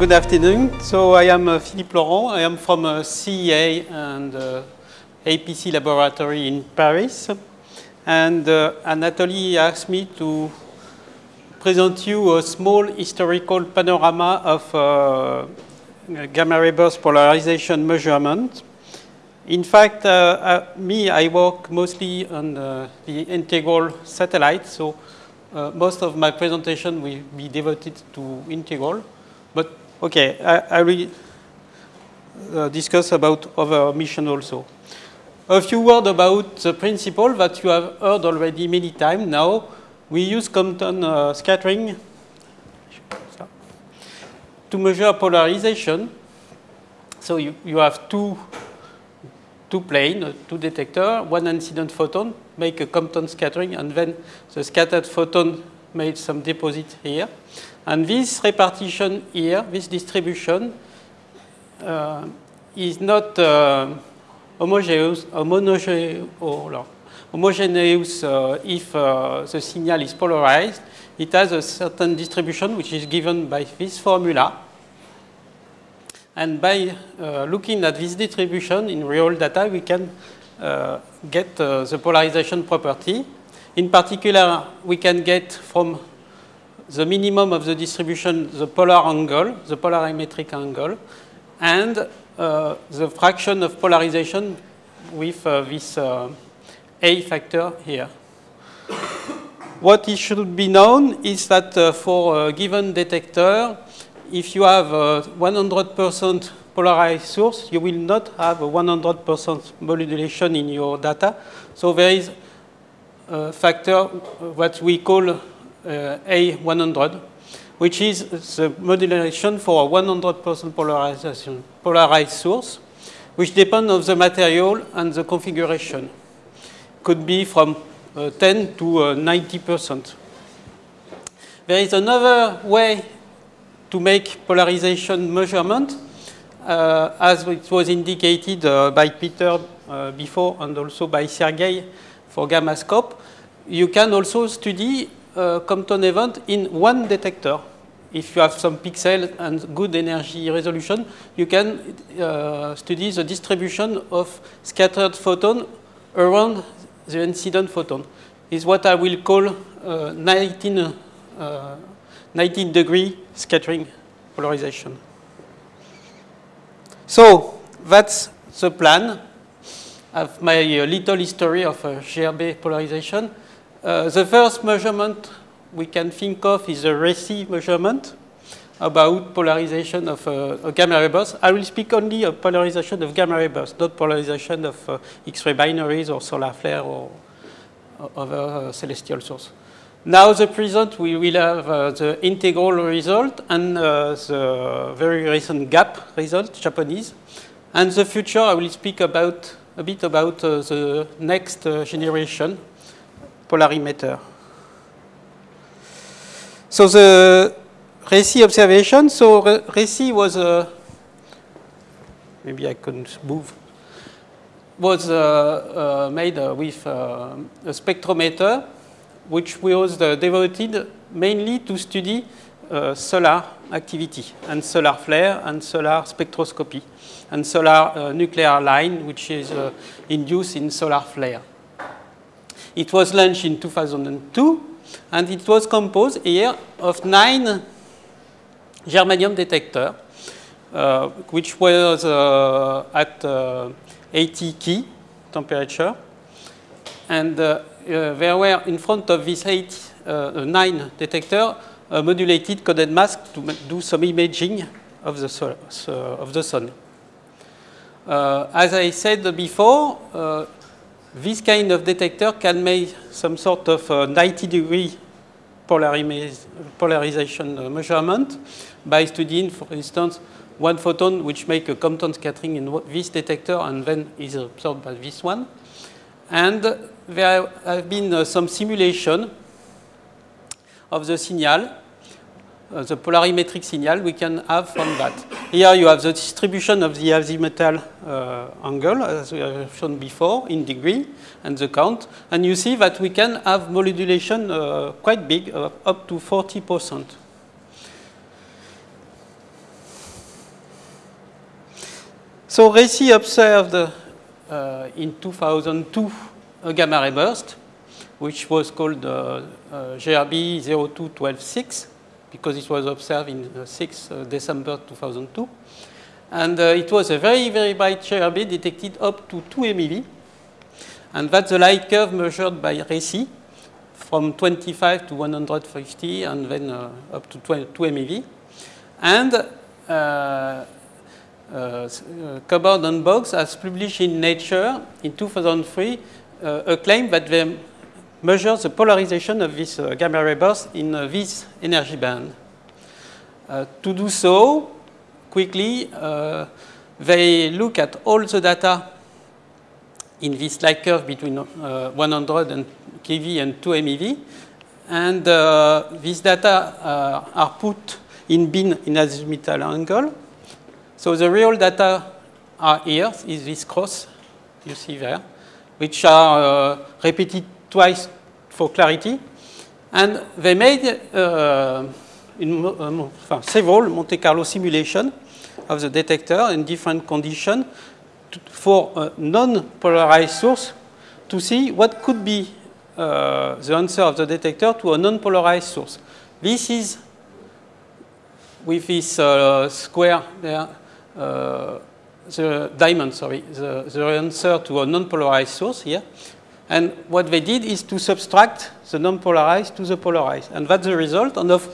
good afternoon. So I am uh, Philippe Laurent. I am from uh, CEA and uh, APC laboratory in Paris. And uh, Anatoly asked me to present you a small historical panorama of uh, gamma ray burst polarization measurement. In fact, uh, me, I work mostly on the integral satellite, so most of my presentation will be devoted to integral. Okay, I, I will uh, discuss about other mission also. A few words about the principle that you have heard already many times now. We use Compton uh, scattering to measure polarization. So you, you have two, two planes, two detectors, one incident photon, make a Compton scattering, and then the scattered photon made some deposit here. And this repartition here, this distribution, uh, is not uh, homogeneous, homogeneous, uh, if uh, the signal is polarized. It has a certain distribution which is given by this formula. And by uh, looking at this distribution in real data, we can uh, get the polarization property. In particular, we can get from the minimum of the distribution, the polar angle, the polarimetric angle, and uh, the fraction of polarization with uh, this uh, A factor here. What it should be known is that uh, for a given detector, if you have a 100% polarized source, you will not have a 100% modulation in your data. So there is a factor what we call uh, A100, which is the modulation for a 100% polarization, polarized source, which depends on the material and the configuration. Could be from uh, 10 to 90%. Uh, there is another way to make polarization measurement, uh, as it was indicated uh, by Peter uh, before and also by Sergei for gamma scope. You can also study uh, Compton event in one detector. If you have some pixel and good energy resolution, you can uh, study the distribution of scattered photon around the incident photon. Is what I will call uh, 19, uh, 19 degree scattering polarization. So that's the plan of my uh, little history of uh, GRB polarization. Uh, the first measurement we can think of is a RHESSI measurement about polarization of uh, a gamma ray burst. I will speak only of polarization of gamma ray burst, not polarization of uh, X-ray binaries or solar flare or, or other uh, celestial source. Now the present we will have uh, the integral result and uh, the very recent gap result, Japanese. And the future I will speak about a bit about the next generation polarimeter. So the RHESSI observation, so RHESSI was, uh, maybe I couldn't move, was uh, uh, made uh, with uh, a spectrometer which was uh, devoted mainly to study solar activity and solar flare and solar spectroscopy and solar nuclear line which is induced in solar flare. It was launched in 2002, and it was composed here of nine germanium detectors, uh, which was uh, at uh, 80 key temperature. And uh, uh, there were in front of these eight, uh, nine detectors, a modulated coded mask to do some imaging of the, sol of the sun. as I said before, this kind of detector can make some sort of uh, 90 degree polarization uh, measurement by studying, for instance, one photon which make a Compton scattering in this detector and then is absorbed by this one. And there have been uh, some simulation of the signal uh, the polarimetric signal we can have from that. Here you have the distribution of the azimuthal uh, angle, as we have shown before, in degree, and the count. And you see that we can have modulation uh, quite big, uh, up to 40%. So RHESSI observed uh, in 2002 a gamma ray burst, which was called uh, uh, GRB 02126 because it was observed in 6 uh, December 2002. And uh, it was a very, very bright GRB detected up to 2 MeV. And that's the light curve measured by RHESSI from 25 to 150 and then uh, up to 2 MeV. And uh, uh, Coburn and Boggs has published in Nature in 2003 uh, a claim that they measure the polarization of this uh, gamma ray burst in uh, this energy band. to do so, quickly, they look at all the data in this light curve between 100 and keV and 2 MeV. And uh, these data uh, are put in bin in azimuthal angle. So the real data are here, is this cross you see there, which are uh, repeated twice for clarity. And they made uh, in, uh, several Monte Carlo simulations of the detector in different conditions for non-polarized source to see what could be uh, the answer of the detector to a non-polarized source. This is with this uh, square there, uh, the diamond, sorry, the, the answer to a non-polarized source here. And what they did is to subtract the non-polarized to the polarized. And that's the result. And of,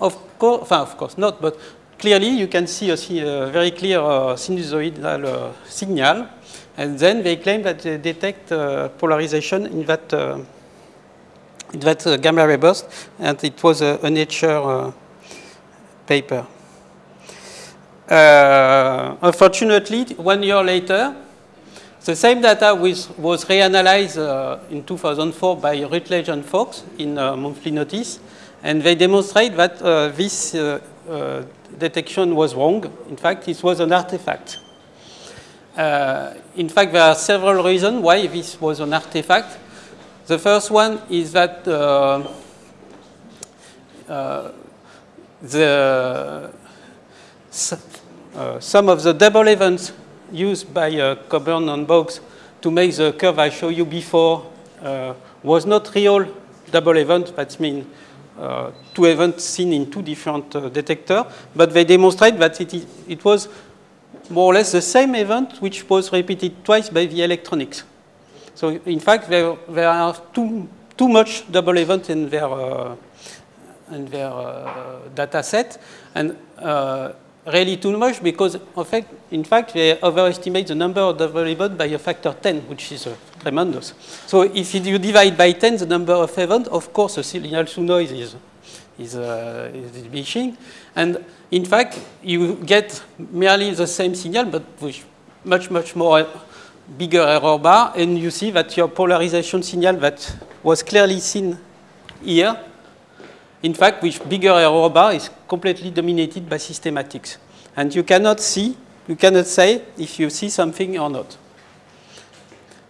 of, course, of course not, but clearly you can see a, a very clear uh, sinusoidal uh, signal. And then they claim that they detect uh, polarization in that, uh, in that uh, gamma ray burst. And it was a, a Nature uh, paper. Uh, unfortunately, one year later, the same data was, was reanalyzed uh, in 2004 by Rutledge and Fox in uh, monthly notice, and they demonstrate that uh, this uh, uh, detection was wrong. In fact, it was an artifact. in fact, there are several reasons why this was an artifact. The first one is that the some of the double events used by uh, Coburn and Boggs to make the curve I showed you before uh, was not real double event, that means uh, two events seen in two different uh, detectors, but they demonstrate that it, is, it was more or less the same event which was repeated twice by the electronics. So in fact, there, there are too, too much double event in their, uh, in their data set, and really too much because fact, in fact they overestimate the number of the events by a factor 10, which is uh, tremendous. So if you divide by 10 the number of events, of course the signal to noise is, is, uh, is diminishing. And in fact, you get merely the same signal, but with much, much more bigger error bar, and you see that your polarization signal that was clearly seen here in fact, with bigger error bar is completely dominated by systematics. And you cannot see, you cannot say if you see something or not.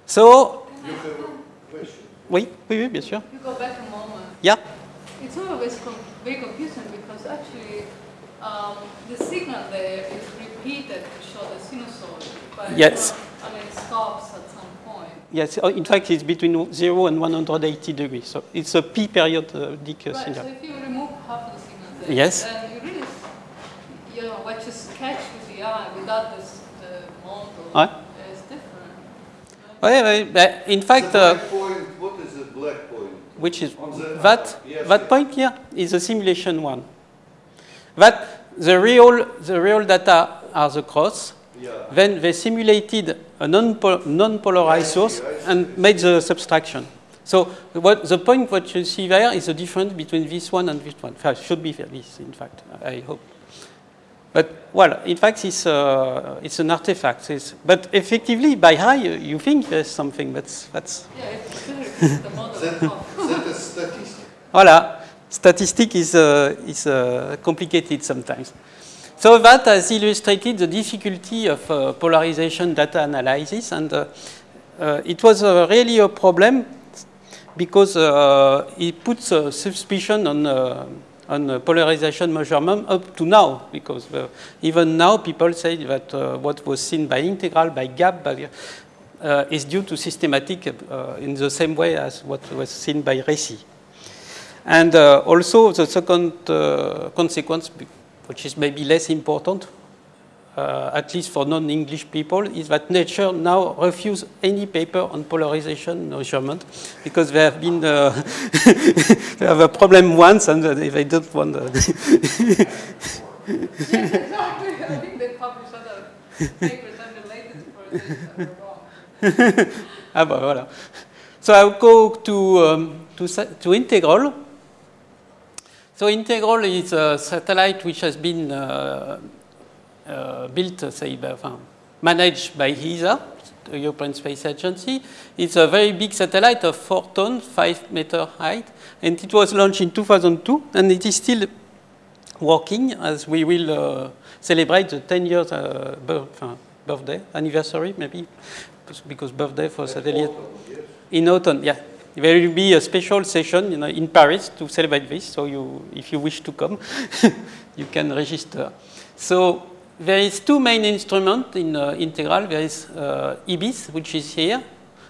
So, oui, oui, oui, bien sûr. You go back a moment. Yeah. It's always very confusing because actually um, the signal there is repeated to show the sinusoid. But yes. I mean, it stops at some point. Yes, oh, in fact, it's between 0 and 180 degrees. So it's a p periodic uh, right, signal. So if you remove half the signal there, yes. then you really, know, what you catch with the eye without this, the model Ouais. is different. Oui, oui, in fact, The uh, point, what is the black point? which is the- that Yes, that yes. point here is a simulation one. That the real the real data are the cross. Yeah. Then they simulated a non-pol- non-polarized source and made the subtraction. So what the point what you see there is the difference between this one and this one. In should be this, in fact, I hope. But well, in fact, it's uh, it's an artifact. It's, but effectively, by eye, you, you think there's something. That's that's Yeah, it's clear the model That, of statistic. Voilà, statistic is, uh, is uh, complicated sometimes. So that has illustrated the difficulty of uh, polarization data analysis, and uh, uh, it was uh, really a problem because uh, it puts a suspicion on, uh, on uh, polarization measurement up to now, because uh, even now people say that uh, what was seen by integral, by gap, by, uh, is due to systematic uh, in the same way as what was seen by RHESSI. And uh, also the second consequence, which is maybe less important, uh, at least for non-English people, is that nature now refuses any paper on polarization measurement because they have been uh, they have a problem once and they don't want. yes, exactly. I think they publish other papers unrelated to polarization that are wrong. ah, bah, voilà. So I'll go to, um, to, to integral. So integral is a satellite which has been uh, built, uh, say, by, enfin, managed by ESA, the European Space Agency. It's a very big satellite of 4 tons, 5 meter height, and it was launched in 2002, and it is still working as we will uh, celebrate the 10 years uh, birth, birthday, anniversary maybe, because birthday for satellite. In autumn, yeah. There will be a special session you know, in Paris to celebrate this, so you, if you wish to come, you can register. So there is two main instruments in uh, integral. There is uh, IBIS, which is here.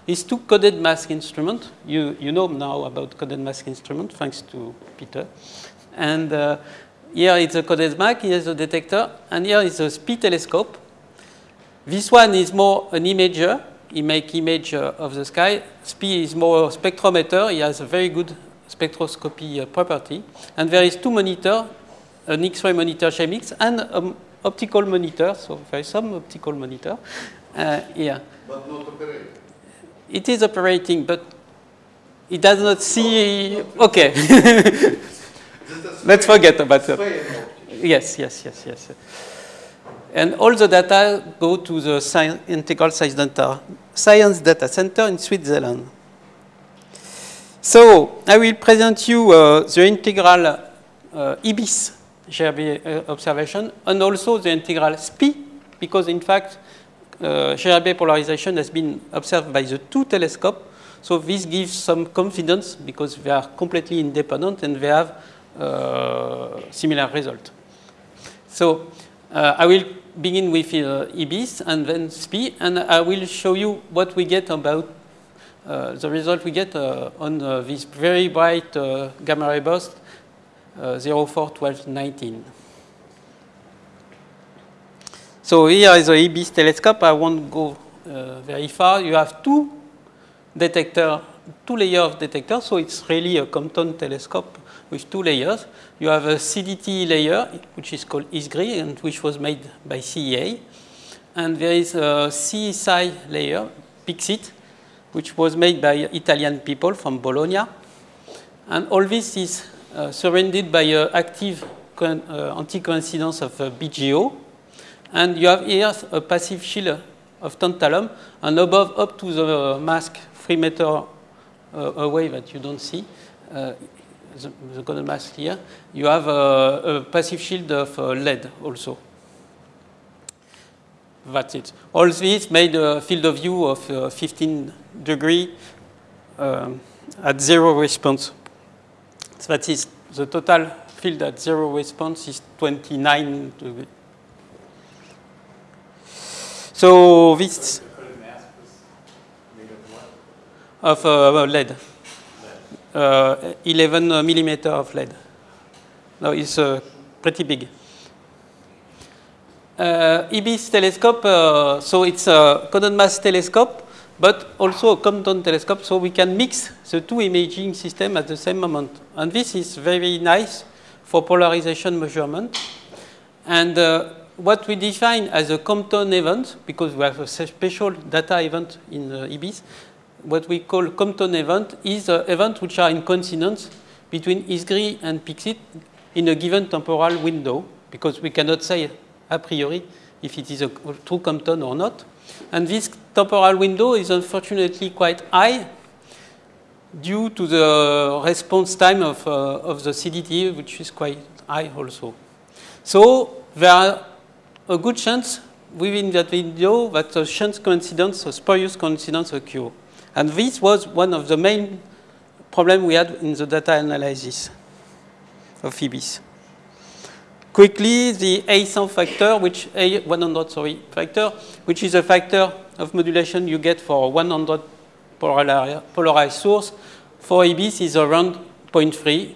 These two coded mask instruments. You, you know now about coded mask instrument, thanks to Peter. And uh, here is a coded mask, here is a detector, and here is a SPI telescope. This one is more an imager. He make image uh, of the sky. SPI is more spectrometer. He has a very good spectroscopy uh, property. And there is two monitor, an X-ray monitor JEM-X and a optical monitor, so there is some optical monitor uh, here. But not operating. It is operating, but it does not see. Okay. Let's forget about that. Yes, yes, yes, yes. And all the data go to the science, integral science data, science data center in Switzerland. So I will present you uh, the integral uh, IBIS GRB uh, observation, and also the integral SPI, because in fact, uh, GRB polarization has been observed by the two telescopes. So this gives some confidence because they are completely independent and they have uh, similar result. So uh, I will begin with uh, and then SPI, and I will show you what we get about uh, the result we get uh, on this very bright gamma ray burst uh, 04, 12, 19. So here is the IBIS telescope. I won't go uh, very far. You have two detector, two layer of detectors. So it's really a Compton telescope with two layers. You have a CDT layer, which is called ISGRI, and which was made by CEA. And there is a CSI layer, PICsIT, which was made by Italian people from Bologna. And all this is surrounded by active uh, anti-coincidence of uh, BGO. And you have here a passive shield of tantalum, and above up to the mask 3 meter away that you don't see, the, the golden mask here, you have a, a passive shield of lead also. That's it. All this made a field of view of uh, 15 degree um, at zero response so that is the total field at zero response is 29 degrees. So this of uh, lead, uh, 11 millimeter of lead. Now it's uh, pretty big. Uh, IBIS telescope, uh, so it's a coded mask telescope but also a Compton telescope, so we can mix the two imaging systems at the same moment. And this is very nice for polarization measurement. And uh, what we define as a Compton event, because we have a special data event in uh, IBIS, what we call Compton event is an event which are in coincidence between ISGRI and PICsIT in a given temporal window, because we cannot say a priori if it is a true Compton or not. And this temporal window is unfortunately quite high due to the response time of, uh, of the CDT, which is quite high also. So there are a good chance within that window that a chance coincidence, a spurious coincidence occur. And this was one of the main problems we had in the data analysis. of IBIS. Quickly, the A100 factor, which A100 sorry factor, which is a factor of modulation you get for 100 polarized source, for IBIS is around 0.3.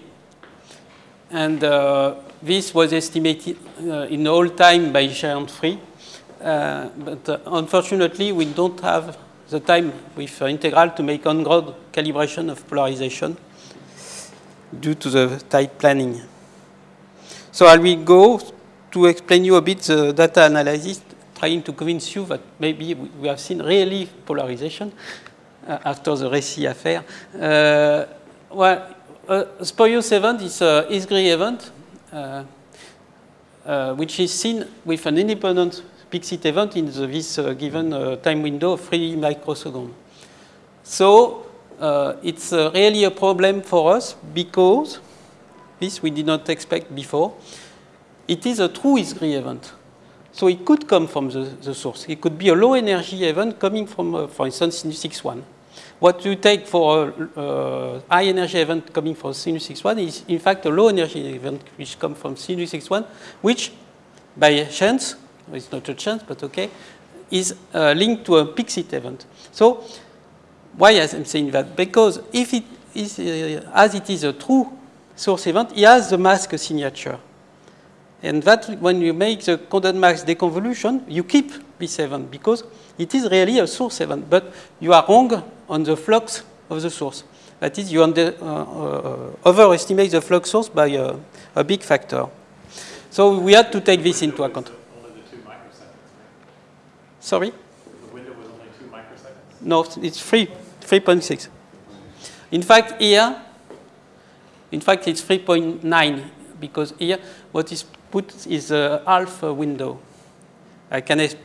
And uh, this was estimated uh, in all time by GEANT 3. Uh, but uh, unfortunately, we don't have the time with uh, integral to make on-ground calibration of polarization due to the tight planning. So I will go to explain you a bit the data analysis, trying to convince you that maybe we have seen really polarization uh, after the RHESSI affair. Uh, well, uh, event is a Isgris event, uh, uh, which is seen with an independent PICsIT event in the, this uh, given time window of 3 microseconds. So it's really a problem for us because this we did not expect before. It is a true Isgris event. So it could come from the, the source. It could be a low energy event coming from, uh, for instance, Cygnus X-1. What you take for a uh, high energy event coming from Cygnus X-1 is in fact a low energy event which comes from Cygnus X-1, which by chance it's not a chance, but okay, is uh, linked to a PICsIT event. So why I'm saying that? Because if it is, uh, as it is a true source event, it has the mask signature. And that when you make the content mask deconvolution, you keep this event because it is really a source event, but you are wrong on the flux of the source. That is, you under, uh, uh, overestimate the flux source by a, a big factor. So we had to take this into account. Sorry? The window was only two microseconds? No, it's 3, 3.6. In fact, here, in fact, it's 3.9 because here what is put is a half window. I can exp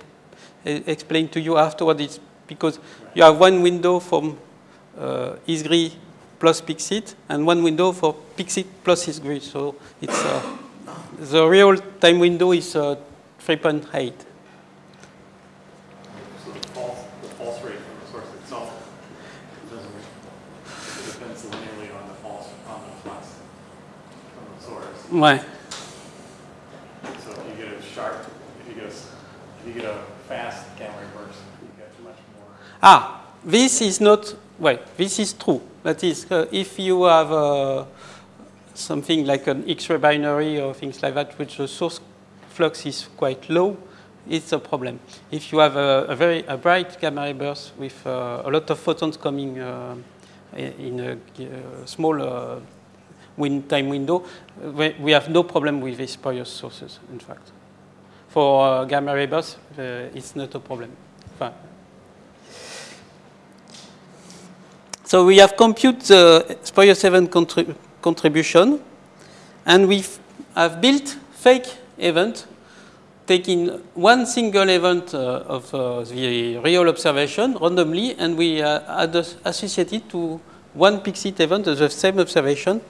explain to you afterward. It's because you have one window from uh, ISGRI plus PICsIT and one window for PICsIT plus ISGRI. So it's uh, the real time window is uh, 3.8. Ouais. So if you get a sharp, if you get a, if you get a fast gamma ray burst, you get much more. Ah, this is not, well, this is true. That is, uh, if you have uh, something like an X-ray binary or things like that, which the source flux is quite low, it's a problem. If you have a, a very a bright gamma ray burst with uh, a lot of photons coming uh, in a, a small uh, time window, we, we, have no problem with these spurious sources, in fact. For uh, gamma ray bursts, uh, it's not a problem. Fine. So we have computed the spurious event contrib contribution, and we have built fake event taking one single event uh, of uh, the real observation randomly, and we uh, associate it to one PICsIT event of the same observation,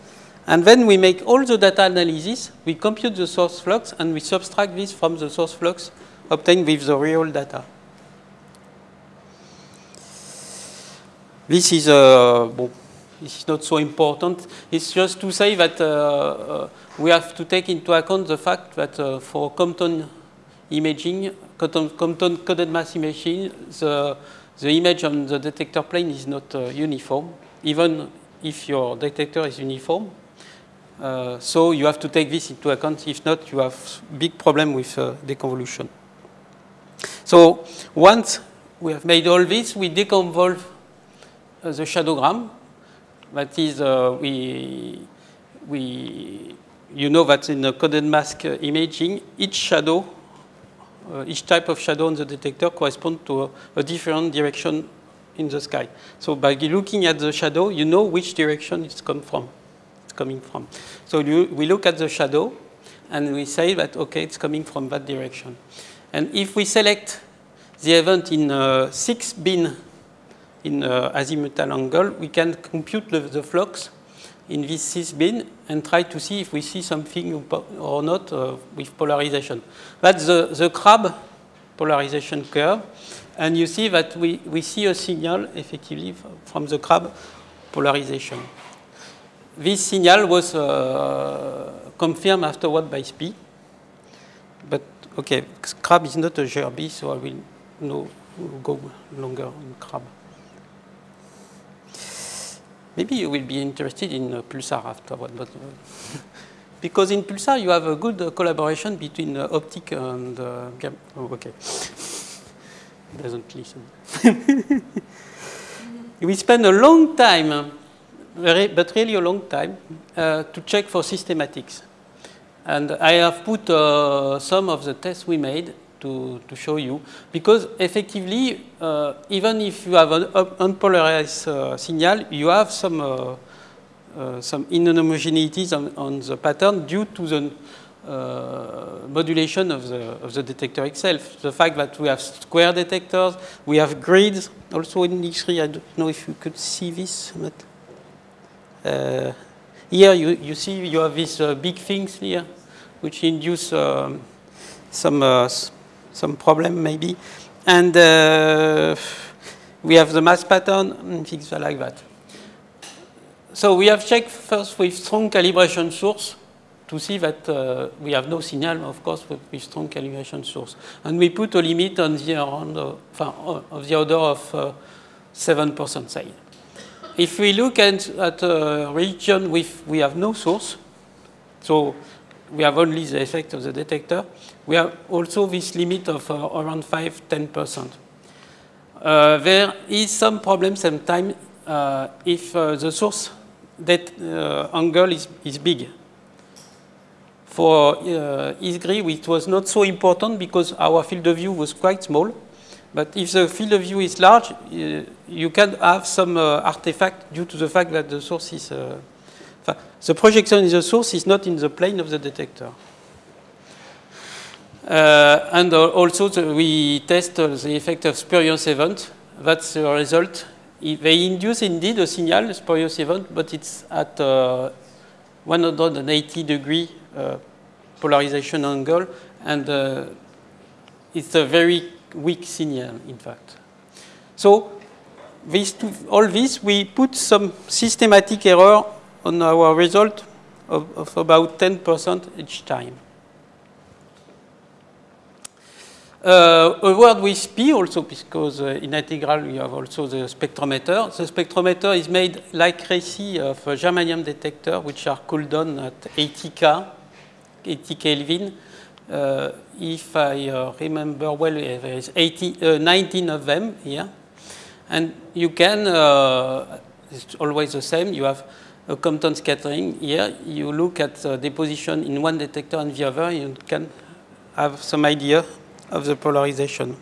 and then we make all the data analysis, we compute the source flux, and we subtract this from the source flux obtained with the real data. This is, uh, not so important. It's just to say that uh, uh, we have to take into account the fact that uh, for Compton imaging, Compton, Compton coded mask imaging, the, the image on the detector plane is not uh, uniform, even if your detector is uniform. Uh, so you have to take this into account. If not, you have big problem with uh, deconvolution. So once we have made all this, we deconvolve uh, the shadowgram. That is, uh, we, we, you know that in the coded mask uh, imaging, each shadow, each type of shadow on the detector corresponds to a, a different direction in the sky. So by looking at the shadow, you know which direction it's come from coming from. So you, we look at the shadow and we say that, okay, it's coming from that direction. And if we select the event in uh, six bin in uh, azimuthal angle, we can compute the, the, flux in this six bin and try to see if we see something or not uh, with polarization. That's the, the crab polarization curve. And you see that we, we see a signal effectively from the crab polarization. This signal was uh, confirmed afterward by SPI. But okay, crab is not a GRB, so I will no, go longer on crab. Maybe you will be interested in uh, Pulsar afterward, but uh, because in Pulsar you have a good uh, collaboration between uh, optic and uh, oh, okay. Doesn't listen. we spend a long time, very, but really a long time, uh, to check for systematics. And I have put uh, some of the tests we made to, to show you, because effectively, uh, even if you have an unpolarized uh, signal, you have some, uh, uh, some inhomogeneities on, on the pattern due to the modulation of the, of the detector itself. The fact that we have square detectors, we have grids also in X3. I don't know if you could see this. But, here you, you see you have these uh, big things here, which induce um, some, uh, some problem maybe. And uh, we have the mask pattern and things like that. So we have checked first with strong calibration source to see that uh, we have no signal, of course, with, with strong calibration source. And we put a limit on the, around, uh, uh, of the order of uh, 7% say. If we look at, at a region with, we have no source, so we have only the effect of the detector, we have also this limit of uh, around 5 10%. Uh, there is some problem sometimes uh, if uh, the source that uh, angle is, is big. For uh, ISGRI, it was not so important because our field of view was quite small. But if the field of view is large, uh, you can have some uh, artifact due to the fact that the source is. Uh, the projection in the source is not in the plane of the detector. Uh, and uh, also the, we test uh, the effect of spurious event. That's the result. I- They induce indeed a signal, spurious event, but it's at uh, 180 degree polarization angle, and it's a very weak signal, in fact. So, these two, all this, we put some systematic error on our result of, of about 10% each time. Uh, a word with P also, because uh, in integral we have also the spectrometer. The spectrometer is made like RHESSI of a germanium detector, which are cooled down at 80K, 80 Kelvin. Uh, if I uh, remember well, uh, there is 80, uh, 19 of them here. And you can, uh, it's always the same, you have a Compton scattering here. You look at the deposition in one detector and the other, you can have some idea of the polarization.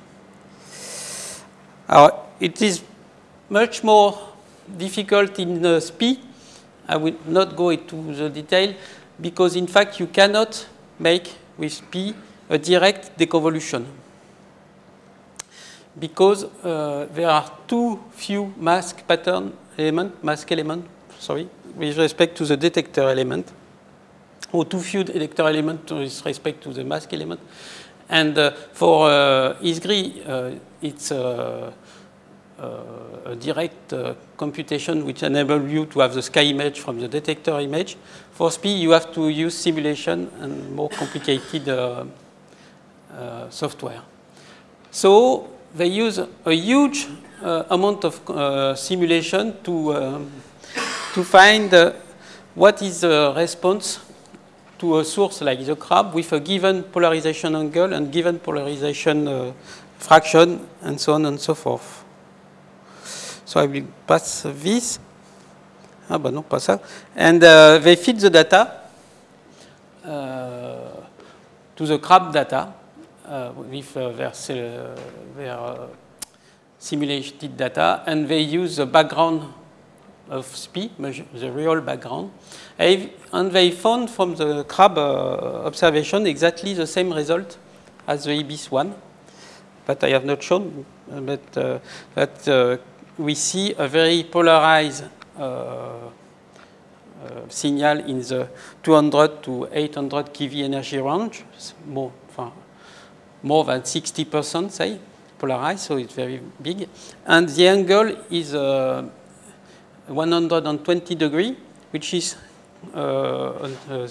Uh, it is much more difficult in uh, SPI. I will not go into the detail because in fact you cannot make with P a direct deconvolution because uh, there are too few mask pattern element, mask element, sorry, with respect to the detector element, or too few detector element with respect to the mask element. And uh, for uh, ISGRI, uh, it's uh, a direct uh, computation which enables you to have the sky image from the detector image. For SPI, you have to use simulation and more complicated uh, uh, software. So they use a huge uh, amount of uh, simulation to, um, to find uh, what is the response to a source like the crab with a given polarization angle and given polarization uh, fraction and so on and so forth. So I will pass this. Ah bah non, pas ça. And uh, they feed the data uh, to the crab data uh, with uh, their, their uh, simulated data, and they use the background of SPI, the real background, and they found from the crab uh, observation exactly the same result as the IBIS one, but I have not shown, but that we see a very polarized uh, signal in the 200 to 800 keV energy range, more, more than 60%, say, polarized, so it's very big. And the angle is uh, 120 degree which is uh, uh,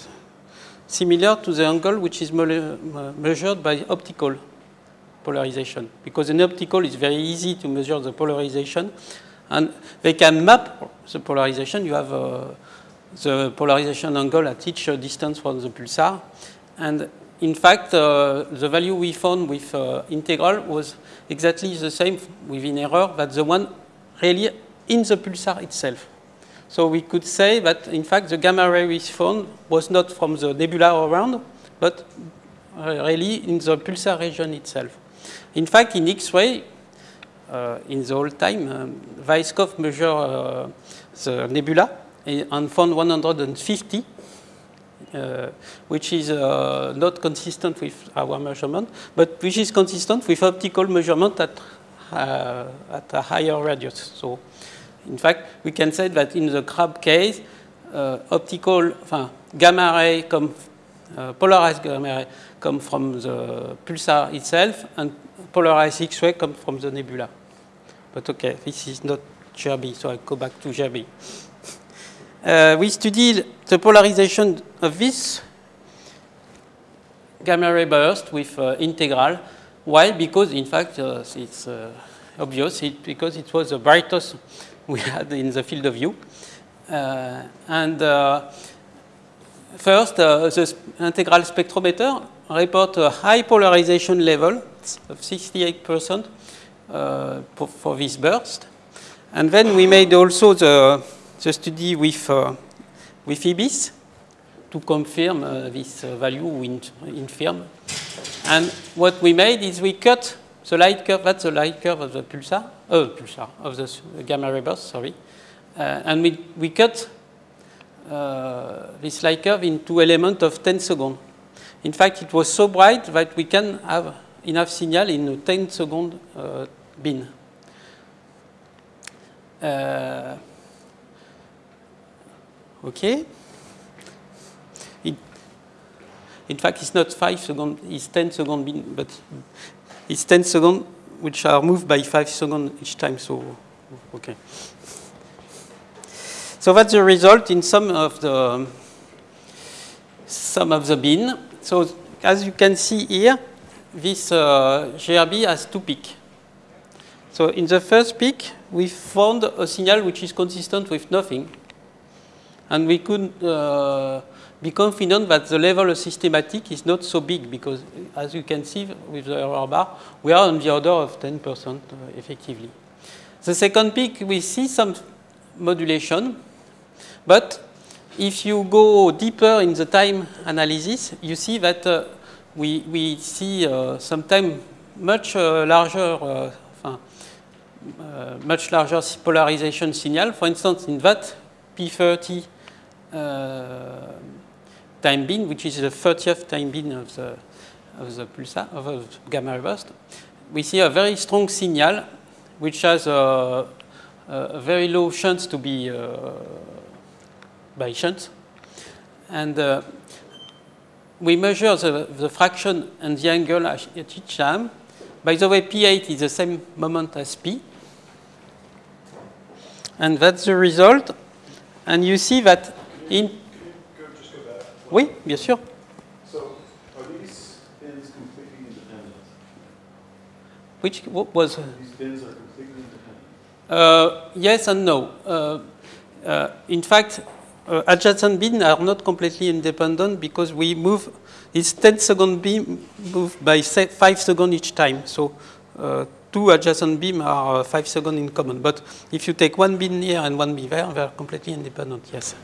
similar to the angle which is me- measured by optical polarization. Because in optical, it's very easy to measure the polarization, and they can map the polarization. You have uh, the polarization angle at each uh, distance from the pulsar, and in fact, uh, the value we found with uh, integral was exactly the same within error that the one really in the pulsar itself. So we could say that, in fact, the gamma ray we found was not from the nebula around, but uh, really in the pulsar region itself. In fact, in X-ray, uh, in the old time, um, Weisskopf measured uh, the nebula and found 150, uh, which is uh, not consistent with our measurement, but which is consistent with optical measurement at, uh, at a higher radius. So, in fact, we can say that in the crab case, uh, optical, gamma ray come, polarized gamma ray come from the pulsar itself, and polarized X-ray come from the nebula. But okay, this is not GRB, so I go back to GRB. Uh, we studied the polarization of this gamma ray burst with uh, integral. Why? Because in fact uh, it's uh, obvious, it, because it was the brightest we had in the field of view. Uh, and uh, first, the integral spectrometer report a high polarization level of 68% uh, for, this burst. And then we made also the, the study with, uh, with IBIS to confirm uh, this uh, value in, in film. And what we made is we cut the light curve, that's the light curve of the pulsar, oh, pulsar, of the gamma ray burst, sorry. Uh, and we, we cut this light curve into element of 10 seconds. In fact, it was so bright that we can have enough signal in a 10 second uh, bin. Uh, okay. It, in fact, it's not 5 second, it's 10 second bin, but it's 10 seconds which are moved by 5 second each time, so okay. So that's the result in some of the some of the bin. So as you can see here, this uh, GRB has two peaks. So in the first peak, we found a signal which is consistent with nothing. And we could uh, be confident that the level of systematic is not so big because, as you can see with the error bar, we are on the order of 10% uh, effectively. The second peak, we see some modulation, but if you go deeper in the time analysis, you see that uh, we, we see uh, sometimes much uh, larger, uh, uh, much larger polarization signal. For instance, in that P30 uh, time bin, which is the 30th time bin of the, of the pulsar, of the gamma burst, we see a very strong signal which has a, a very low chance to be uh, by chance. And we measure the, the fraction and the angle at each time. By the way, P8 is the same moment as P. And that's the result. And you see that in... Go, just go. Oui, bien sûr. So are these bins completely independent? Which what was... These bins are completely independent? Uh, yes and no. Uh, uh, in fact, uh, adjacent bins are not completely independent because we move, it's 10 second beam moved by se- 5 seconds each time. So uh, two adjacent beams are uh, 5 seconds in common. But if you take one bin here and one bin there, they are completely independent, yes.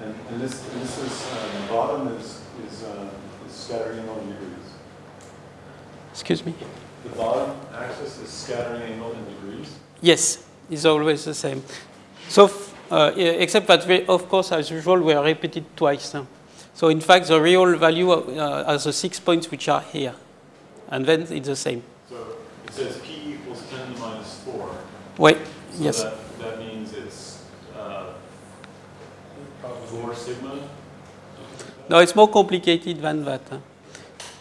And, and this, this is, uh, the bottom is, is, uh, is scattering angle in degrees. Excuse me? The bottom axis is scattering angle in degrees. Yes, it's always the same. So, uh, except that, we, of course, as usual, we are repeated twice. huh? So, in fact, the real value uh, are the six points which are here. And then it's the same. So it says P equals ten to the minus four. Wait, So yes. that, that means it's, uh, four sigma? No, it's more complicated than that. huh?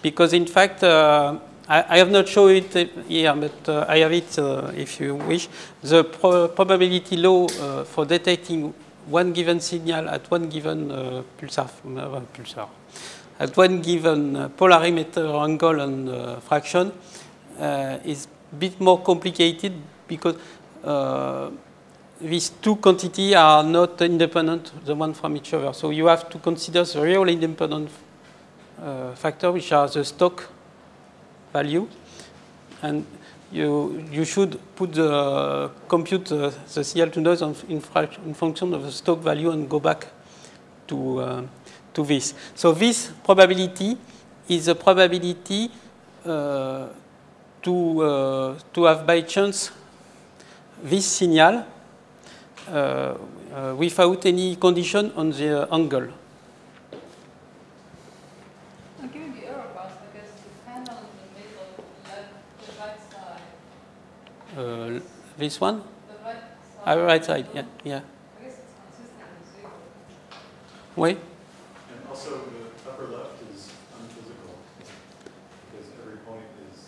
Because, in fact, uh, I, I have not shown it uh, here, but uh, I have it uh, if you wish. The pro- probability law uh, for detecting one given signal at one given uh, pulsar, uh, pulsar, at one given uh, polarimeter angle and uh, fraction uh, is a bit more complicated because uh, these two quantities are not independent, the one from each other. So you have to consider the real independent uh, factor, which are the Stokes value, and you you should put the compute uh, the CL2 noise on, in, in function of the Stokes value and go back to uh, to this. So this probability is a probability uh, to uh, to have by chance this signal uh, uh, without any condition on the uh, angle. I'll give you the error bars, I guess the panel in the middle, left, the right side, Uh, this one, the right uh, side. right side, yeah, yeah. I guess it's consistent with zero. Wait. And also, the upper left is unphysical, because every point is,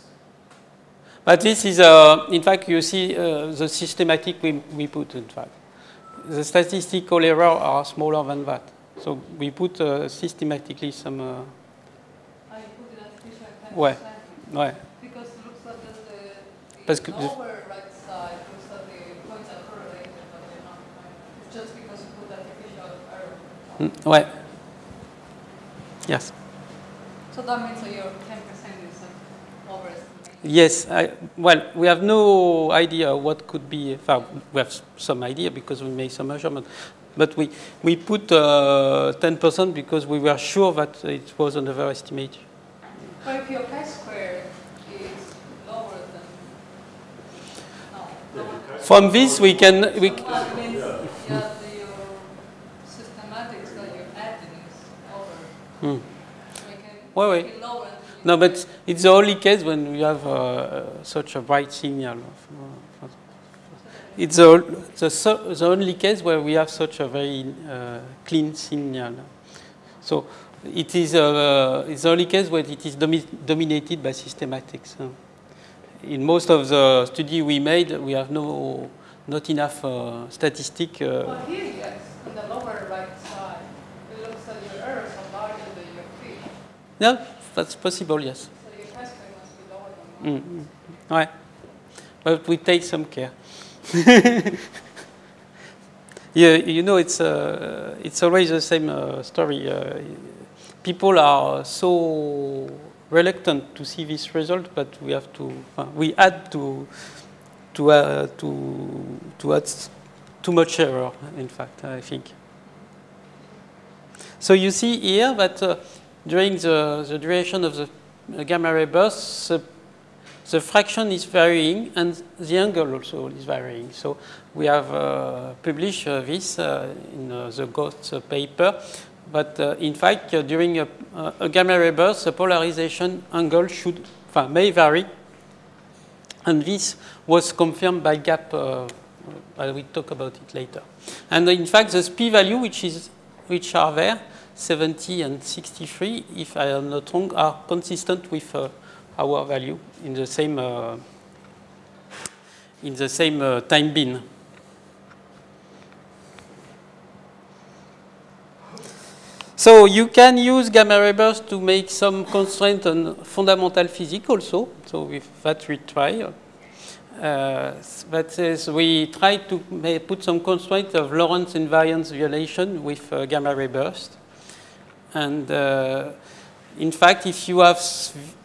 But this is, uh, in fact, you see uh, the systematic we, we put, in fact. The statistical error are smaller than that. So we put uh, systematically some, uh, you put it artificial at 10%. Ouais. ouais. Because it looks like that the, Parce the que- lower right side looks like the points are correlated, but they're not. right? It's just because you put artificial error. Mm, ouais. Yes. So that means that your 10% is an overestimate. Yes, I, well, we have no idea what could be, well, we have some idea because we made some measurement, but we, we put uh, 10% because we were sure that it was an overestimate. But if your chi-square is lower than, no, lower than. From this, we can, we, So that means, yeah, the, your systematics that you're adding is over. Hmm. So you can Wait, make wait. it lower. and you No, but it's the only case when we have uh, such a bright signal. of, uh, It's the, the, the only case where we have such a very uh, clean signal. So it is uh, it's the only case where it is domi- dominated by systematics. huh. In most of the study we made, we have no not enough uh, statistic. Uh, Well, here, yes, on the lower right side, it looks like your errors are larger than your p. no, that's possible. Yes. So. Mm, mm. Ouais. But we take some care. yeah, you know, it's, uh, it's always the same uh, story. Uh, people are so reluctant to see this result, but we have to, uh, we add to, to, uh, to, to add too much error, in fact, I think. So you see here that uh, during the, the duration of the gamma ray burst, the the fraction is varying and the angle also is varying. So we have uh, published uh, this uh, in uh, the GOST paper. But in fact, during a, a gamma ray burst, the polarization angle should, may vary. And this was confirmed by GAP. I will talk about it later. And in fact, the p value, which is which are there, 70 and 63, if I am not wrong, are consistent with uh, our value in the same uh, in the same uh, time bin. So you can use gamma ray burst to make some constraint on fundamental physics also. So with that we try. Uh, that says we try to put some constraint of Lorentz invariance violation with uh, gamma ray burst. And uh, in fact, if you have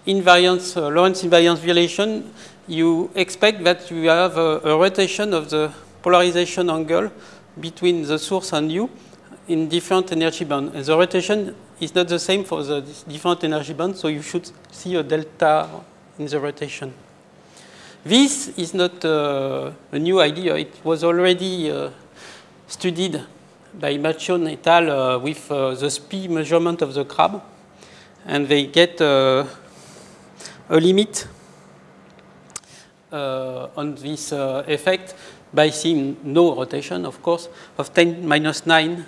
invariance, uh, Lorentz invariance violation, you expect that you have a, a rotation of the polarization angle between the source and you in different energy band. And the rotation is not the same for the different energy bands, so you should see a delta in the rotation. This is not uh, a new idea. It was already uh, studied by Maccione et al. Uh, with uh, the SPI measurement of the crab. And they get uh, a limit on this effect by seeing no rotation, of course, of 10 minus 9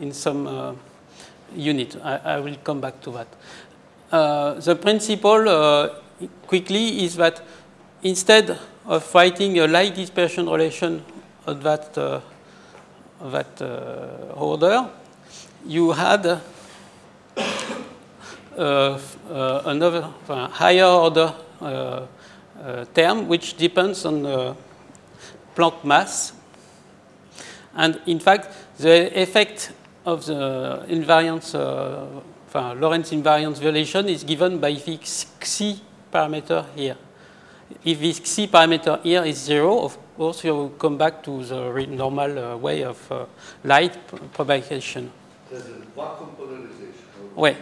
in some unit. I, I will come back to that. Uh, the principle uh, quickly is that instead of writing a light dispersion relation on that, uh, that uh, order, you had uh, uh, another higher order term which depends on Planck mass. And in fact, the effect of the invariance, uh, Lorentz invariance violation is given by this xi parameter here. If this xi parameter here is zero, of you come back to the normal uh, way of uh, light propagation. There's a vacuum polarization.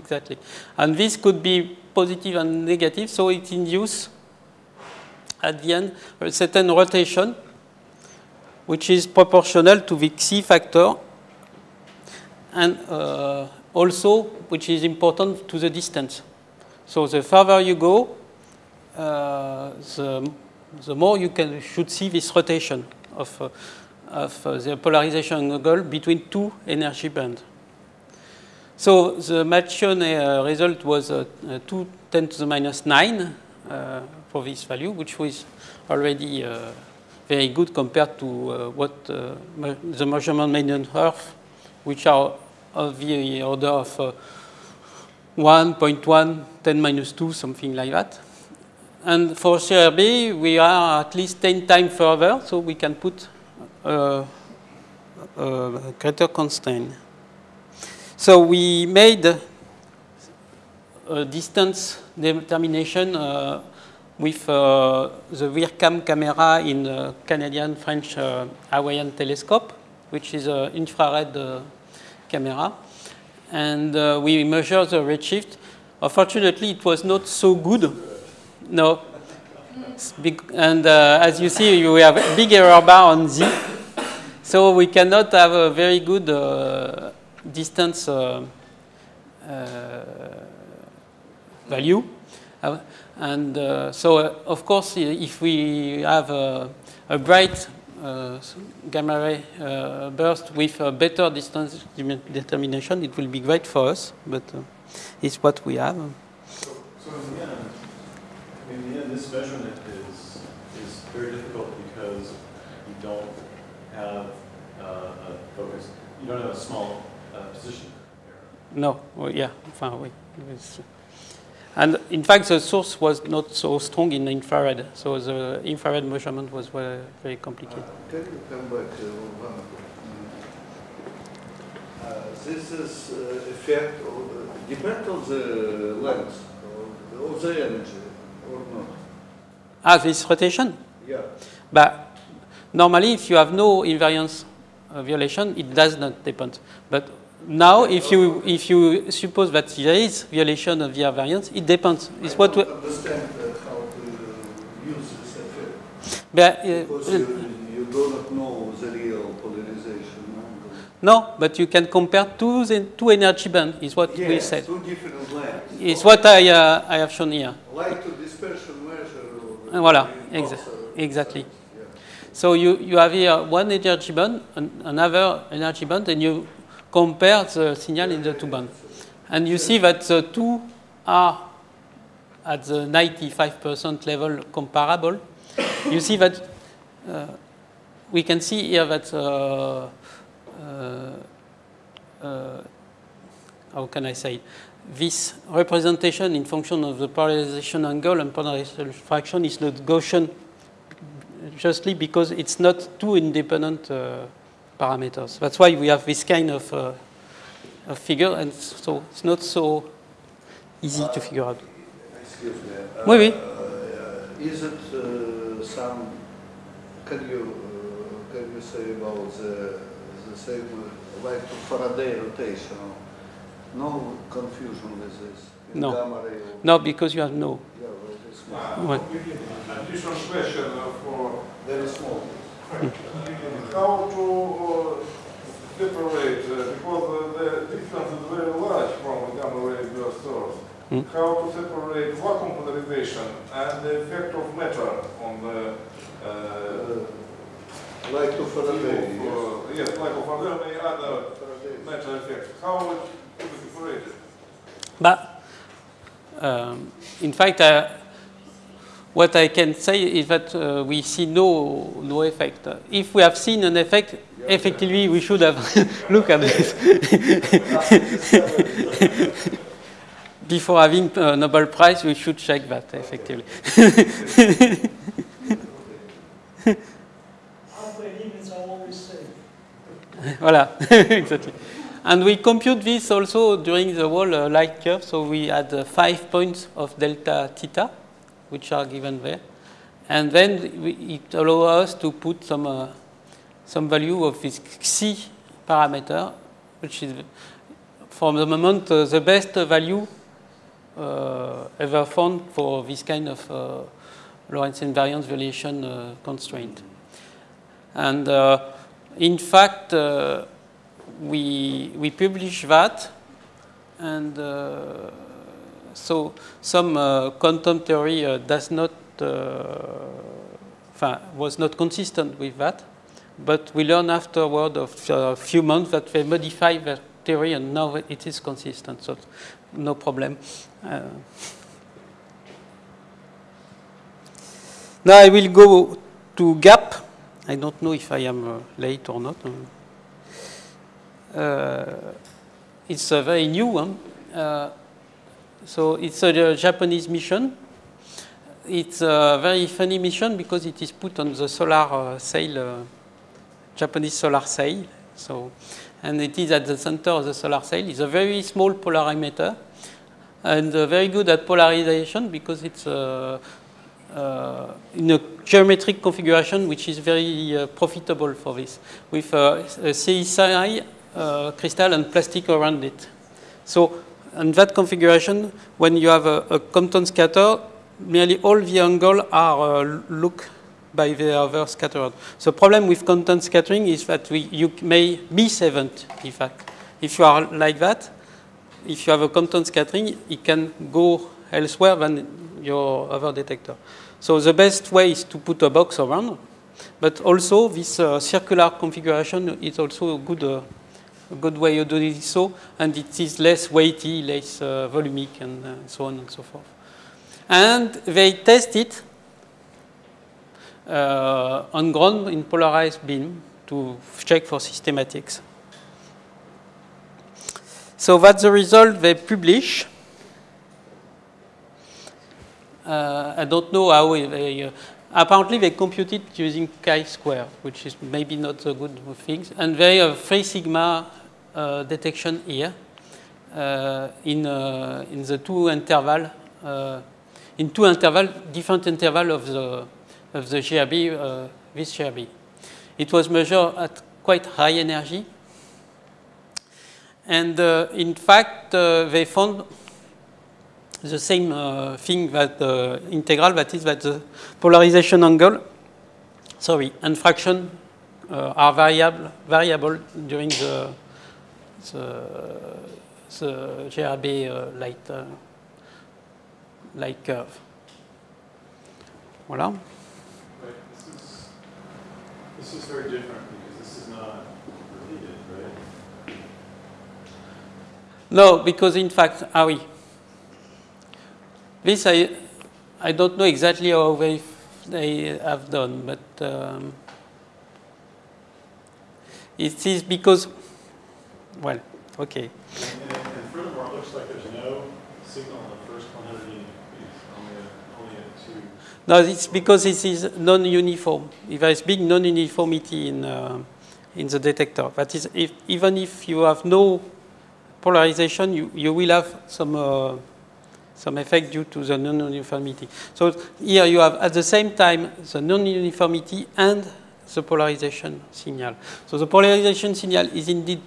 Exactly. And this could be positive and negative, so it induces at the end a certain rotation which is proportional to the xi factor and uh, also which is important to the distance. So the further you go, uh, the, the more you can, should see this rotation of, uh, of uh, the polarization angle between two energy bands. So the Maccione uh, result was uh, uh, 2 10 to the minus 9 uh, for this value, which was already uh, very good compared to what the measurement made on Earth, which are of the order of uh, 1.1, 10 minus 2, something like that. And for GRB, we are at least 10 times further, so we can put uh, a greater constraint. So we made a distance determination uh, with uh, the WIRCam camera in the Canadian French uh, Hawaiian telescope, which is an infrared uh, camera. And uh, we measured the redshift. Unfortunately, it was not so good. No. Big, and uh, as you see, we have a big error bar on Z. So we cannot have a very good uh, distance uh, uh, value. Uh, and uh, so, of course, if we have a, a bright gamma ray burst with a better distance determination, it will be great for us, but it's what we have. So, so in the end, in the end, this measurement is, is very difficult because you don't have uh, a focus, you don't have a small uh, position error. No, well, yeah, enfin, oui. It's- And in fact, the source was not so strong in infrared, so the infrared measurement was very, very complicated. Can you come back uh, one? Uh, This is uh, effect, of- depend on the length of- of the energy or not? Ah, this rotation? Yeah. But normally, if you have no invariance uh, violation, it does not depend. But now, if you if you suppose that there is violation of the variance, it depends. It's I what we, don't understand uh, how to use this effect. but, Because uh, you, you do not know the real polarization no, but you can compare two the two energy bands. Is what we said. two different lengths. It's what I uh, I have shown here. Light to dispersion measure. Uh, Voilà, exa- exactly. So you, you have here one energy band, an, another energy band, and you compare the signal in the two bands. And you see that the two are at the 95% level comparable. you see that uh, we can see here that uh, uh, uh, how can I say? This representation in function of the polarization angle and polarization fraction is not Gaussian justly because it's not two independent uh, parameters. That's why we have this kind of, uh, of figure, and so it's not so easy to figure out. Excuse me. Oui, oui. Uh, Is it uh, some, can you, uh, can you say about the, the same, uh, like Faraday rotation? No confusion with this? in No. gamma No, because you have no. Yeah, well, small. Uh, Ouais. Additional question uh, for Very small. how to uh, separate, uh, because uh, the distance is very large from a gamma ray burst source. Hmm. How to separate vacuum polarization and the effect of matter on the Uh, Like to Faraday, yes. uh, yes, like of any other matter effect. How it to be separated? But um, in fact, uh, what I can say is that uh, we see no, no effect. If we have seen an effect, effectively we should have looked at this. Before having a Nobel Prize, we should check that, effectively. Voilà, exactly. And we compute this also during the whole uh, light curve. So we had uh, five points of delta theta, which are given there. And then we, it allows us to put some, uh, some value of this xi parameter, which is, for the moment, uh, the best value uh, ever found for this kind of uh, Lorentz invariance violation constraint. And in fact, we, we publish that, and uh, so some uh, quantum theory uh, does not, uh, was not consistent with that, but we learn afterward of a few months that they modify that theory and now it is consistent, so no problem. Uh, now I will go to GAP. I don't know if I am uh, late or not. Uh, it's a very new one. Uh, so it's a Japanese mission. It's a very funny mission because it is put on the solar uh, sail, Japanese solar sail. So, and it is at the center of the solar sail. It's a very small polarimeter and very good at polarization because it's uh, uh, in a geometric configuration which is very uh, profitable for this, with a CsI crystal and plastic around it. So in that configuration, when you have a, a Compton scatter, nearly all the angles are uh, look by the other scattered. The problem with Compton scattering is that we, you may miss event, in fact. If you are like that, if you have a Compton scattering, it can go elsewhere than your other detector. So the best way is to put a box around, but also this uh, circular configuration is also a good, uh, a good way of doing so, and it is less weighty, less uh, volumic, and uh, so on and so forth. And they test it uh, on ground in polarized beam to check for systematics. So that's the result they publish. Uh, I don't know how they, uh, apparently they compute it using chi-square, which is maybe not a good thing. And they have three sigma uh, detection here in, in the two interval, in two interval, different interval of the, of the GRB, uh, this GRB. It was measured at quite high energy. And uh, in fact, uh, they found the same uh, thing that the INTEGRAL, that is that the polarization angle, sorry, and fraction uh, are variable, variable during the, the, the GRB uh, light, uh, light curve. Voilà. Right. This is, this is very different because this is not repeated, right? No, because in fact, ah oui, this I, I don't know exactly how they, they have done, but um, it is because, well, okay. And, and, furthermore, it looks like there's no signal in the first 100 unit only, two. No, it's because it is non-uniform. If there is big non-uniformity in, uh, in the detector. That is, if, even if you have no polarization, you, you will have some uh, some effect due to the non-uniformity. So here you have at the same time the non-uniformity and the polarization signal. So the polarization signal is indeed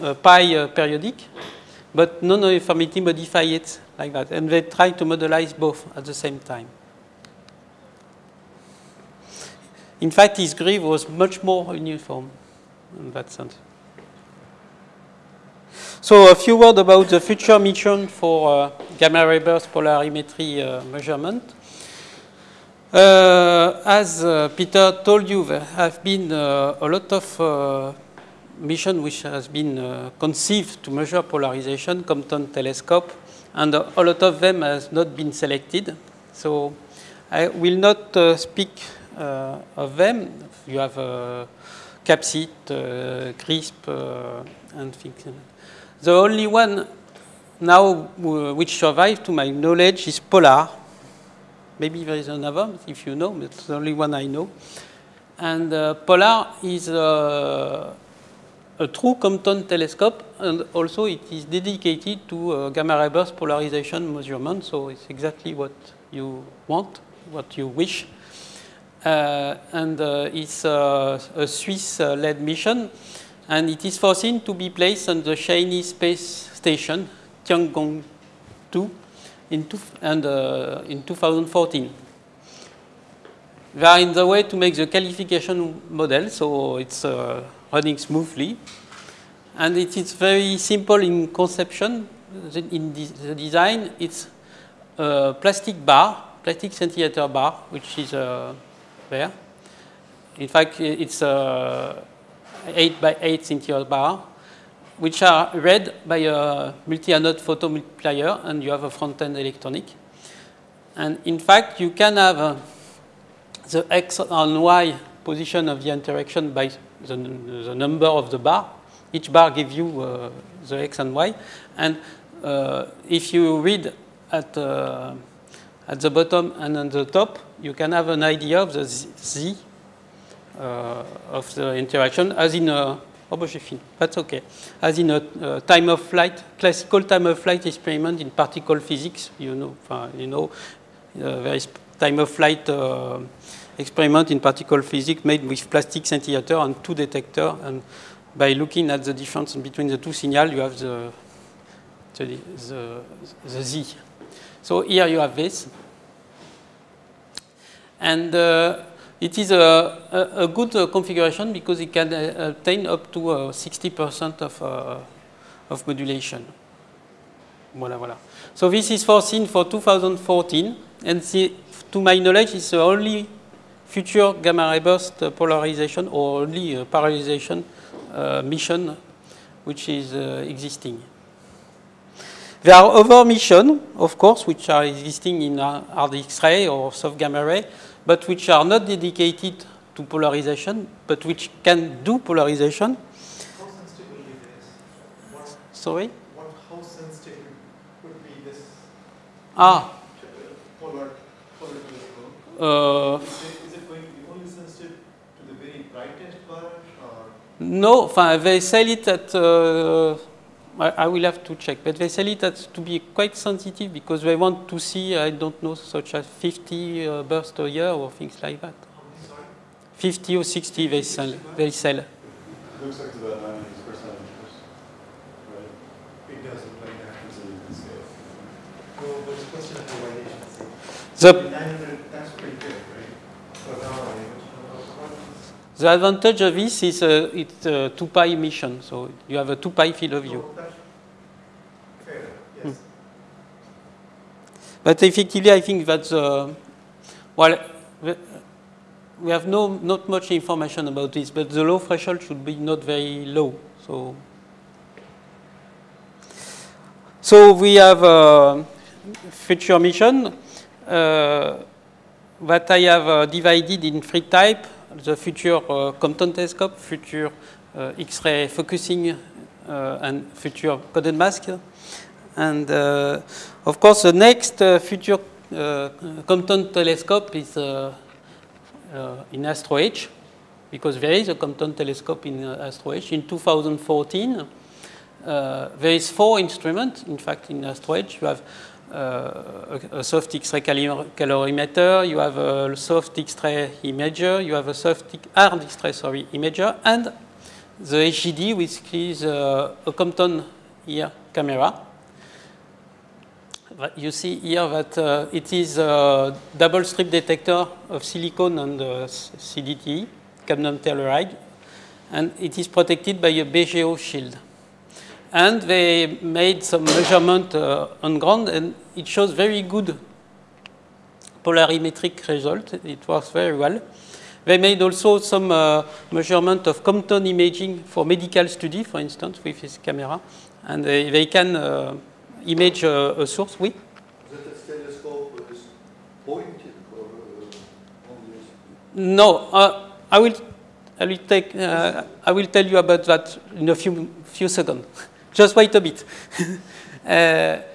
uh, pi uh, periodic, but non-uniformity modify it like that. And they try to modelize both at the same time. In fact, his groove was much more uniform in that sense. So a few words about the future mission for uh, gamma ray burst polarimetry uh, measurement. Uh, as uh, Peter told you, there have been uh, a lot of uh, mission which has been conceived to measure polarization, Compton telescope, and a lot of them has not been selected. So I will not speak of them. You have CAPSIT, CRISP, and things. The only one now uh, which survived to my knowledge, is Polar. Maybe there is another, if you know, but it's the only one I know. And uh, Polar is uh, a true Compton telescope, and also it is dedicated to uh, gamma ray burst polarization measurement, so it's exactly what you want, what you wish. Uh, and it's a Swiss-led mission, and it is foreseen to be placed on the Chinese space station, Tiangong 2, in, two, and, uh, in 2014. We are in the way to make the qualification model, so it's uh, running smoothly. And it is very simple in conception. In the, design, it's a plastic bar, plastic centimeter bar, which is uh, there. In fact, it's a 8 by 8 centimeter bar, which are read by a multi-anode photomultiplier, and you have a front-end electronic. And in fact, you can have uh, the x and y position of the interaction by the, the number of the bar. Each bar gives you uh, the x and y. And uh, if you read at, uh, at the bottom and on the top, you can have an idea of the z, of the interaction as in a, oh, j'ai fini. That's okay. As in a uh, time of flight, classical time of flight experiment in particle physics, you know, uh, you know, uh, there is time of flight uh, experiment in particle physics made with plastic scintillator and two detectors. And by looking at the difference between the two signals, you have the, the, the, the Z. So here you have this. And uh, it is a, a, a good uh, configuration because it can uh, obtain up to uh, 60% of, uh, of modulation. Voilà, voilà. So this is foreseen for 2014, and the, to my knowledge, it's the only future gamma ray burst polarization or only uh, polarization mission which is existing. There are other missions, of course, which are existing in hard X-ray or soft gamma ray, but which are not dedicated to polarization, but which can do polarization. How sensitive will be this? What, Sorry? what, how sensitive would be this Ah, polar, polar uh, Is it, is it going to be only sensitive to the very brightest part or? No, they sell it at. Uh, I, I will have to check, but they sell it at to be quite sensitive because they want to see, I don't know, such as 50 uh, bursts a year or things like that. How many, sorry? 50 or 60 they sell. They sell. Looks like about ninety percent, right? It does look like that. It's a good scale. So, but it's a question of the radiation. The, 900, that's pretty good, right? For gamma ray, but what is- the advantage of this is uh, it's a 2 pi emission, so you have a 2 pi field of view. That's yes. But effectively, I think that's, uh, well, we have no, not much information about this, but the low threshold should be not very low. So, so we have a future mission uh, that I have uh, divided in three types. The future uh, Compton telescope, future uh, X-ray focusing, uh, and future coded mask. And of course, the next future Compton telescope is in ASTRO-H, because there is a Compton telescope in ASTRO-H. In 2014, uh, there is four instruments, in fact, in ASTRO-H. You have uh, a, soft X-ray calorimeter, you have a soft X-ray imager, you have a soft hard X-ray sorry, imager, and the SGD, which is uh, a Compton camera. But You see here that uh, it is a double strip detector of silicon and uh, CDT, cadmium telluride, and it is protected by a BGO shield. And they made some measurement uh, on ground, and it shows very good polarimetric result. It works very well. They made also some uh, measurement of Compton imaging for medical study, for instance, with this camera, and they, they can uh, image uh, a source. Oui. That telescope is pointed or No, uh, I will. I will take. Uh, I will tell you about that in a few few seconds. Just wait a bit.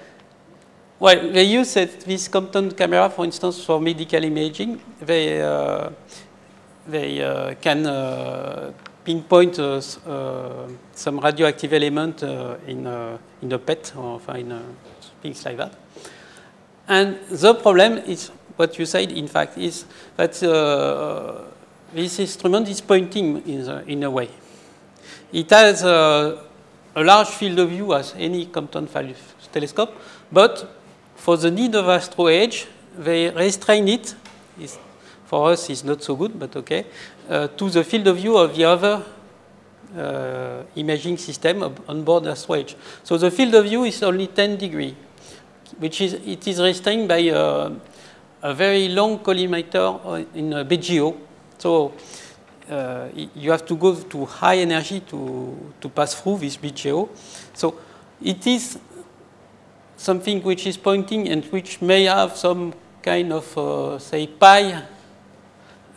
uh, well, they use this Compton camera, for instance, for medical imaging. They uh, they uh, can uh, pinpoint uh, some radioactive element in in a PET or in things like that. And the problem is what you said, in fact, is that uh, this instrument is pointing in, the, in a way. It has a, large field of view as any Compton telescope, but for the need of ASTRO-H, they restrain it. It's, for us, it's not so good, but okay, uh, to the field of view of the other uh, imaging system on board ASTRO-H. So the field of view is only 10 degrees, which is it is restrained by uh, a very long collimator in BGO. So uh, you have to go to high energy to, to pass through this BGO. So it is something which is pointing and which may have some kind of, uh, say, pi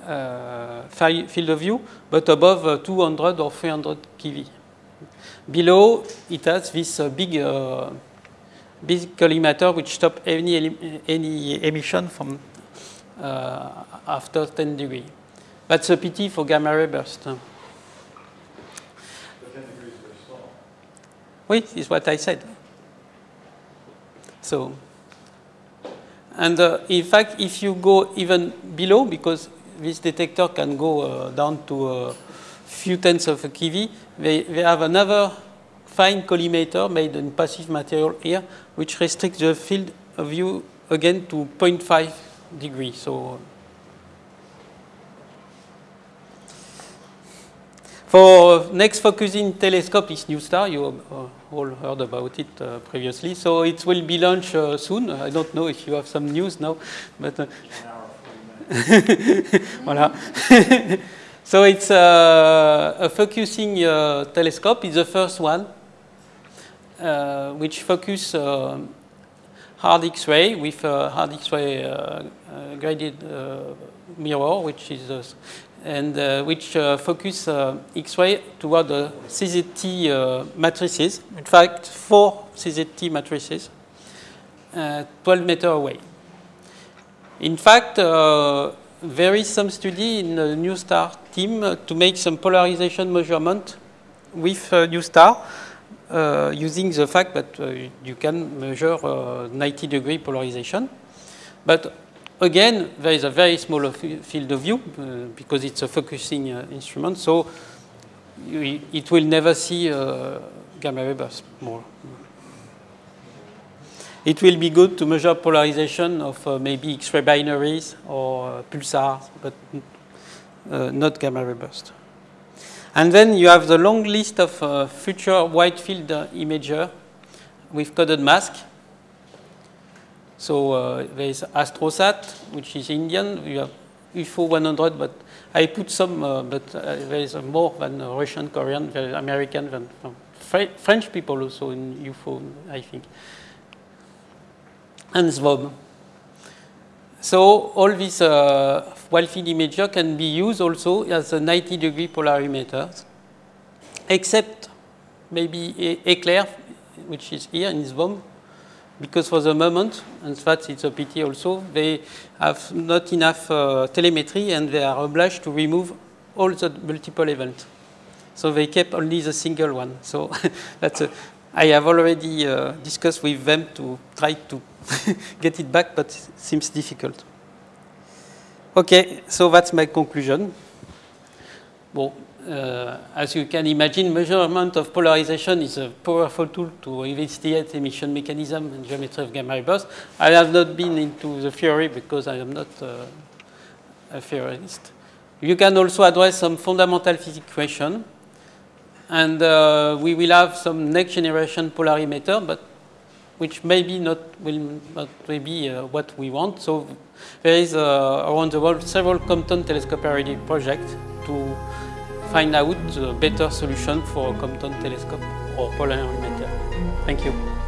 uh, field of view, but above uh, 200 or 300 keV. Below, it has this uh, big uh, big collimator which stop any, any emission from uh, after 10 degree. That's a pity for gamma ray burst. But 10 degrees is very small. Oui, is what I said. So, and uh, in fact, if you go even below, because this detector can go uh, down to a few tenths of a keV, they, they have another fine collimator made in passive material here, which restricts the field of view again to 0.5 degrees. So for next focusing telescope is NuSTAR. You uh, all heard about it uh, previously. So it will be launched uh, soon. I don't know if you have some news now, but uh, voilà. so it's uh, a focusing uh, telescope. It's the first one uh, which focus hard X-ray with hard X-ray graded mirror, which is and uh, which uh, focus uh, X-ray toward the CZT matrices. In fact, four CZT matrices, 12 meter away. In fact, there is some study in the NuSTAR team to make some polarization measurement with uh, NuSTAR uh, using the fact that uh, you can measure uh, 90 degree polarization. But again, there is a very small field of view because it's a focusing instrument. So it will never see gamma ray bursts more. It will be good to measure polarization of uh, maybe X-ray binaries or uh, pulsars, but uh, not gamma ray burst. And then you have the long list of uh, future wide field uh, imager with coded mask. So uh, there is Astrosat, which is Indian. You have UFFO 100, but I put some, uh, but uh, there is more than Russian, Korean, American, than French people also in UFFO, I think. And SVOM. So all these uh, field imager can be used also as a 90 degree polarimeter, except maybe Eclair, which is here in SVOM, because for the moment, and that it's a pity also, they have not enough uh, telemetry and they are obliged to remove all the multiple events. So they kept only the single one. So that's a, I have already uh, discussed with them to try to get it back, but it seems difficult. Okay, so that's my conclusion. Well, as you can imagine, measurement of polarization is a powerful tool to investigate emission mechanism and geometry of gamma ray burst. I have not been into the theory because I am not uh, a theorist. You can also address some fundamental physics question. And uh, we will have some next generation polarimeter, but which maybe not will not be uh, what we want. So there is uh, around the world several Compton telescope projects to find out a better solution for a Compton telescope or polarimeter. Thank you.